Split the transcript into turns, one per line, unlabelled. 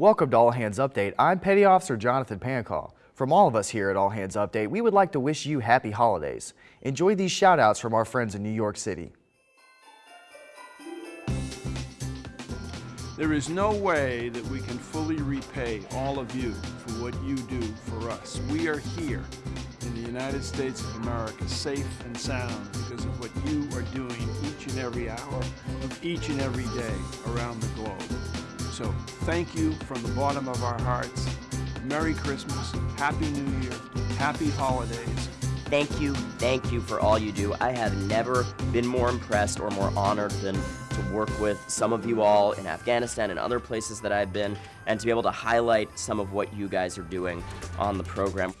Welcome to All Hands Update. I'm Petty Officer Jonathan Pancall. From all of us here at All Hands Update, we would like to wish you happy holidays. Enjoy these shout outs from our friends in New York City.
There is no way that we can fully repay all of you for what you do for us. We are here in the United States of America, safe and sound because of what you are doing each and every hour of each and every day around the. So thank you from the bottom of our hearts. Merry Christmas, Happy New Year, Happy Holidays.
Thank you, thank you for all you do. I have never been more impressed or more honored than to work with some of you all in Afghanistan and other places that I've been, and to be able to highlight some of what you guys are doing on the program.